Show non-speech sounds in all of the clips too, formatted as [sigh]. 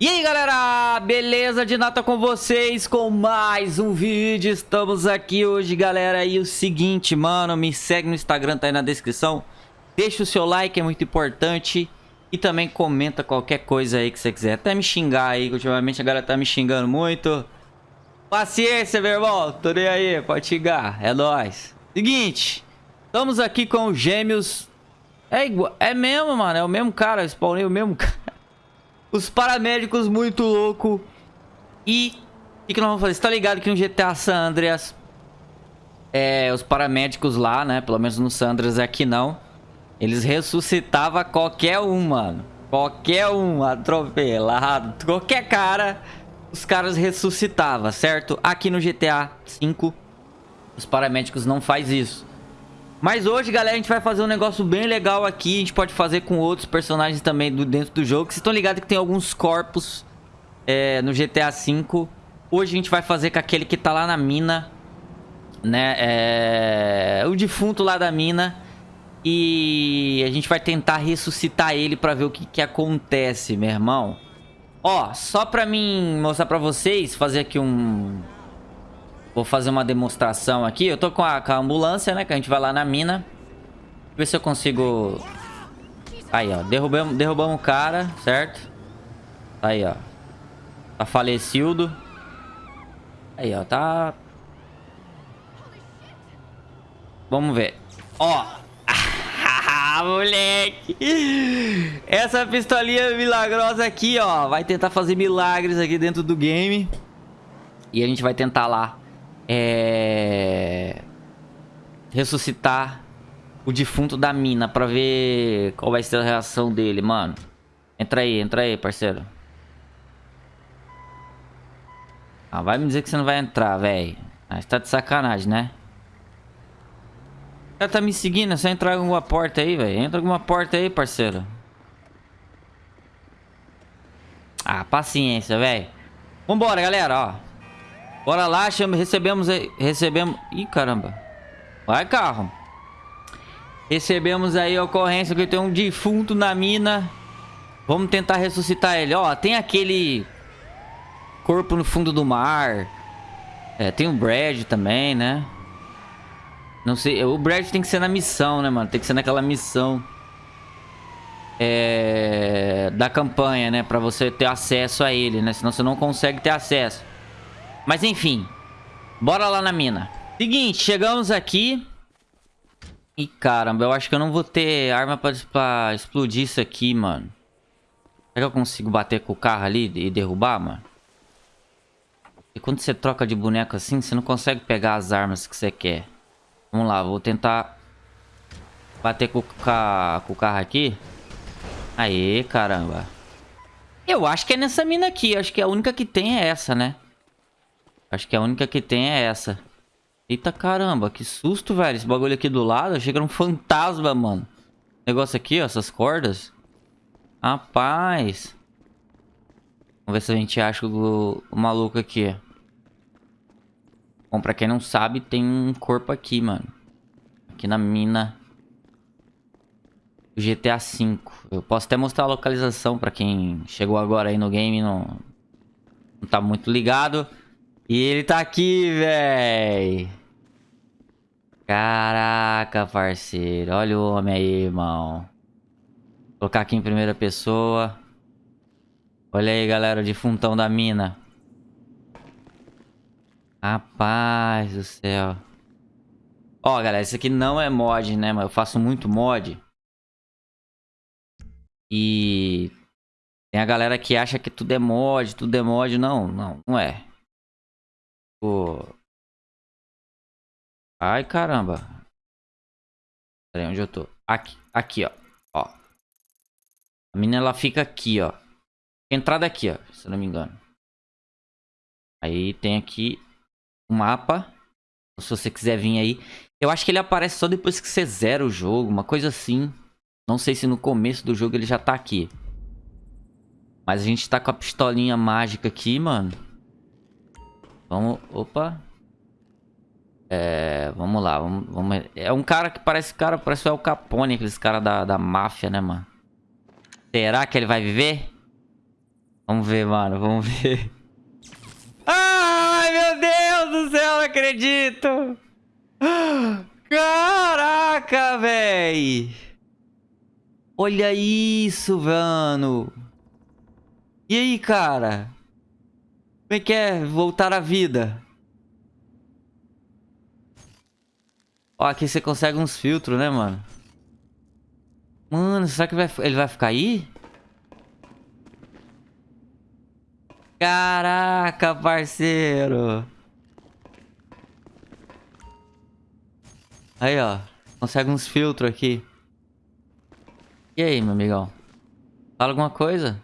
E aí galera, beleza de nata com vocês? Com mais um vídeo, estamos aqui hoje galera. E o seguinte mano, me segue no Instagram, tá aí na descrição. Deixa o seu like, é muito importante. E também comenta qualquer coisa aí que você quiser, até me xingar aí, que ultimamente a galera tá me xingando muito. Paciência meu irmão, tô aí, pode xingar, é nóis. Seguinte, estamos aqui com os gêmeos. É igual, é mesmo mano, é o mesmo cara, spawnei o mesmo [laughs] cara os paramédicos muito louco. E o que, que nós vamos fazer? Você tá ligado que no GTA San Andreas, é, os paramédicos lá, né? Pelo menos no San Andreas aqui não. Eles ressuscitavam qualquer um, mano. Qualquer um atropelado. Qualquer cara, os caras ressuscitavam, certo? Aqui no GTA V, os paramédicos não faz isso. Mas hoje, galera, a gente vai fazer um negócio bem legal aqui. A gente pode fazer com outros personagens também do, dentro do jogo. Vocês estão ligados que tem alguns corpos é, no GTA V. Hoje a gente vai fazer com aquele que tá lá na mina. Né? É... O defunto lá da mina. E a gente vai tentar ressuscitar ele pra ver o que, que acontece, meu irmão. Ó, só pra mim mostrar pra vocês, fazer aqui um Vou fazer uma demonstração aqui. Eu tô com a, com a ambulância, né? Que a gente vai lá na mina. Ver se eu consigo... Aí, ó. Derrubamos, derrubamos o cara, certo? Aí, ó. Tá falecido. Aí, ó. Tá... Vamos ver. Ó. [laughs] moleque. Essa pistolinha milagrosa aqui, ó. Vai tentar fazer milagres aqui dentro do game. E a gente vai tentar lá é... Ressuscitar o defunto da mina pra ver qual vai ser a reação dele, mano. Entra aí, entra aí, parceiro. Ah, vai me dizer que você não vai entrar, velho. Ah, tá de sacanagem, né? O cara tá me seguindo, é só entrar em alguma porta aí, velho. Entra alguma porta aí, parceiro. Ah, paciência, velho. Vambora, galera, ó. Bora lá, chama, recebemos... Recebemos... Ih, caramba. Vai, carro. Recebemos aí a ocorrência que tem um defunto na mina. Vamos tentar ressuscitar ele. Ó, tem aquele... Corpo no fundo do mar. É, tem o Brad também, né? Não sei, o Brad tem que ser na missão, né, mano? Tem que ser naquela missão é, da campanha, né? Pra você ter acesso a ele, né? Senão você não consegue ter acesso. Mas enfim. Bora lá na mina. Seguinte, chegamos aqui. Ih, caramba, eu acho que eu não vou ter arma pra, pra explodir isso aqui, mano. Será que eu consigo bater com o carro ali e derrubar, mano? E quando você troca de boneco assim, você não consegue pegar as armas que você quer. Vamos lá, vou tentar bater com, com o carro aqui. Aê, caramba. Eu acho que é nessa mina aqui. Acho que a única que tem é essa, né? Acho que a única que tem é essa. Eita caramba, que susto, velho. Esse bagulho aqui do lado. Achei que era um fantasma, mano. Negócio aqui, ó, essas cordas. Rapaz. Vamos ver se a gente acha o, o maluco aqui. Bom, pra quem não sabe, tem um corpo aqui, mano. Aqui na mina. GTA V. Eu posso até mostrar a localização pra quem chegou agora aí no game e não, não tá muito ligado. E ele tá aqui, véi. Caraca, parceiro. Olha o homem aí, irmão. Vou colocar aqui em primeira pessoa. Olha aí, galera, o defuntão da mina. Rapaz do céu. Ó, galera, isso aqui não é mod, né? Mas eu faço muito mod. E... Tem a galera que acha que tudo é mod, tudo é mod. Não, não, não é. Ai, caramba. Pera aí, onde eu tô? Aqui, aqui, ó. Ó. A menina, ela fica aqui, ó. Entrada aqui, ó. Se não me engano. Aí tem aqui o um mapa. Se você quiser vir aí. Eu acho que ele aparece só depois que você zera o jogo. Uma coisa assim. Não sei se no começo do jogo ele já tá aqui. Mas a gente tá com a pistolinha mágica aqui, mano. Vamos... Opa. É... Vamos lá. Vamos, vamos... É um cara que parece... Cara, parece o El Capone. Aqueles caras da, da máfia, né, mano? Será que ele vai viver? Vamos ver, mano. Vamos ver. [laughs] Ai, meu Deus do céu, não acredito. [gasps] Caraca, véi. Olha isso, mano. E aí, cara? Como é que é voltar à vida? Ó, aqui você consegue uns filtros, né, mano? Mano, será que vai, ele vai ficar aí? Caraca, parceiro. Aí, ó. Consegue uns filtros aqui. E aí, meu amigão? Fala alguma coisa?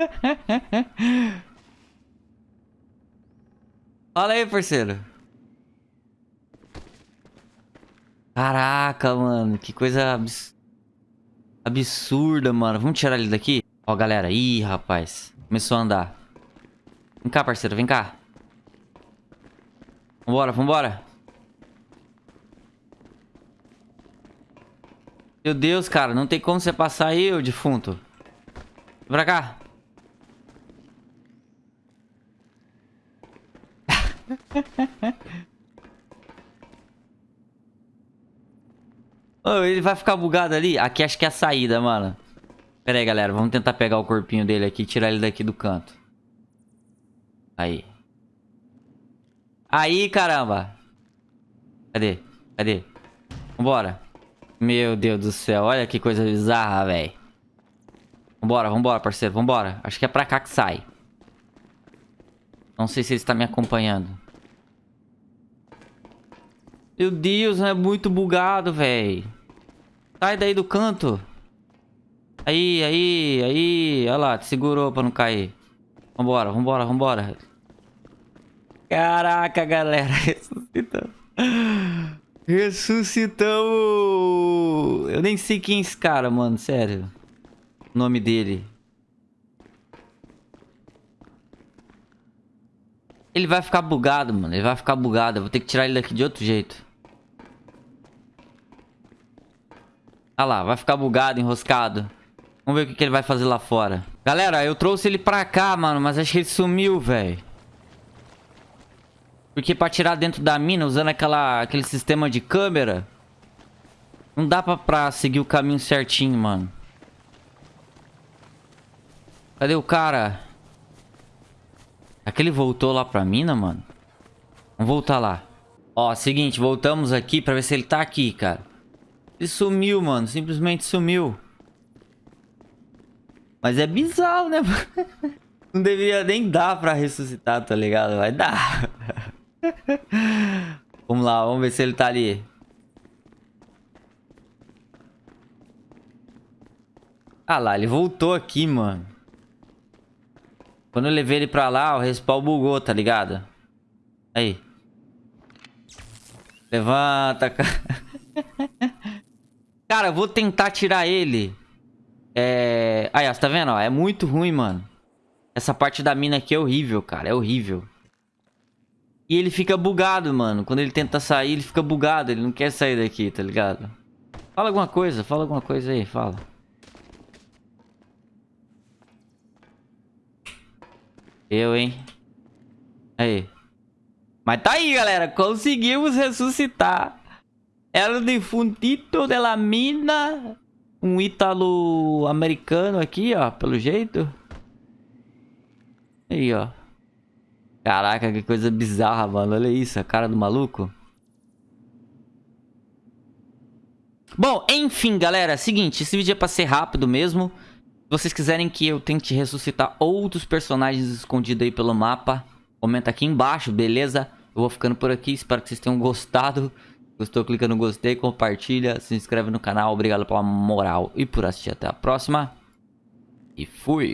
[laughs] Fala aí, parceiro. Caraca, mano. Que coisa abs... absurda, mano. Vamos tirar ele daqui? Ó, galera. Ih, rapaz. Começou a andar. Vem cá, parceiro. Vem cá. Vambora, vambora. Meu Deus, cara. Não tem como você passar aí, ô defunto. Vem pra cá. [laughs] oh, ele vai ficar bugado ali? Aqui acho que é a saída, mano. Pera aí, galera. Vamos tentar pegar o corpinho dele aqui e tirar ele daqui do canto. Aí. Aí, caramba. Cadê? Cadê? Vambora. Meu Deus do céu. Olha que coisa bizarra, velho. Vambora, vambora, parceiro. Vambora. Acho que é pra cá que sai. Não sei se ele está me acompanhando. Meu Deus, é muito bugado, velho. Sai daí do canto. Aí, aí, aí. Olha lá, te segurou pra não cair. Vambora, vambora, vambora. Caraca, galera. [laughs] Ressuscitamos. Ressuscitamos. Eu nem sei quem é esse cara, mano. Sério. O nome dele. Ele vai ficar bugado, mano. Ele vai ficar bugado. Eu vou ter que tirar ele daqui de outro jeito. Olha lá, vai ficar bugado, enroscado. Vamos ver o que, que ele vai fazer lá fora. Galera, eu trouxe ele pra cá, mano. Mas acho que ele sumiu, velho. Porque pra tirar dentro da mina, usando aquela, aquele sistema de câmera... Não dá pra, pra seguir o caminho certinho, mano. Cadê o cara? Aquele voltou lá pra mina, mano? Vamos voltar lá. Ó, seguinte, voltamos aqui pra ver se ele tá aqui, cara. Ele sumiu, mano. Simplesmente sumiu. Mas é bizarro, né? [laughs] Não deveria nem dar pra ressuscitar, tá ligado? Vai dar. [laughs] vamos lá, vamos ver se ele tá ali. Ah lá, ele voltou aqui, mano. Quando eu levei ele pra lá, o respawn bugou, tá ligado? Aí. Levanta, cara. [laughs] cara, eu vou tentar tirar ele. É... Aí, ó, tá vendo? Ó, é muito ruim, mano. Essa parte da mina aqui é horrível, cara. É horrível. E ele fica bugado, mano. Quando ele tenta sair, ele fica bugado. Ele não quer sair daqui, tá ligado? Fala alguma coisa, fala alguma coisa aí, fala. Eu, hein? Aí. Mas tá aí, galera. Conseguimos ressuscitar. Ela defuntito de la mina. Um ítalo-americano aqui, ó. Pelo jeito. Aí, ó. Caraca, que coisa bizarra, mano. Olha isso, a cara do maluco. Bom, enfim, galera. Seguinte, esse vídeo é pra ser rápido mesmo. Vocês quiserem que eu tente ressuscitar outros personagens escondidos aí pelo mapa, comenta aqui embaixo, beleza? Eu vou ficando por aqui, espero que vocês tenham gostado. Gostou, clica no gostei, compartilha, se inscreve no canal. Obrigado pela moral e por assistir. Até a próxima. E fui!